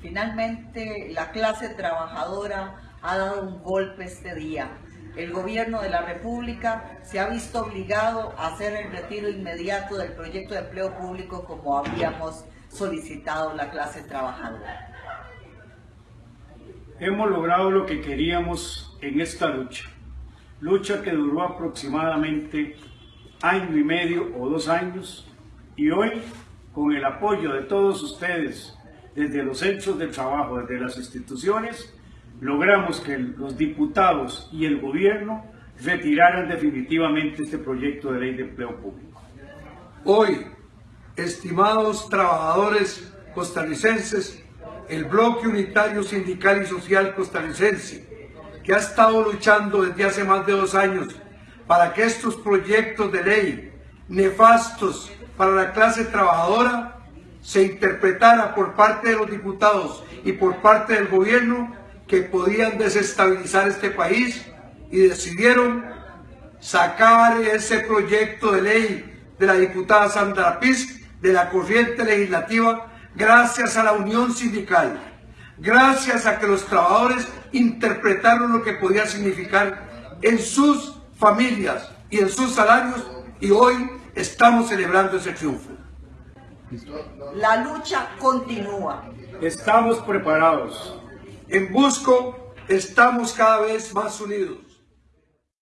Finalmente, la clase trabajadora ha dado un golpe este día. El gobierno de la República se ha visto obligado a hacer el retiro inmediato del proyecto de empleo público como habíamos solicitado la clase trabajadora. Hemos logrado lo que queríamos en esta lucha, lucha que duró aproximadamente año y medio o dos años y hoy con el apoyo de todos ustedes desde los hechos del trabajo, desde las instituciones, logramos que los diputados y el gobierno retiraran definitivamente este proyecto de ley de empleo público. Hoy, estimados trabajadores costarricenses, el bloque unitario sindical y social costarricense, que ha estado luchando desde hace más de dos años para que estos proyectos de ley nefastos para la clase trabajadora se interpretara por parte de los diputados y por parte del gobierno que podían desestabilizar este país y decidieron sacar ese proyecto de ley de la diputada Sandra Piz de la corriente legislativa gracias a la unión sindical, gracias a que los trabajadores interpretaron lo que podía significar en sus familias y en sus salarios y hoy estamos celebrando ese triunfo. La lucha continúa. Estamos preparados. En Busco estamos cada vez más unidos.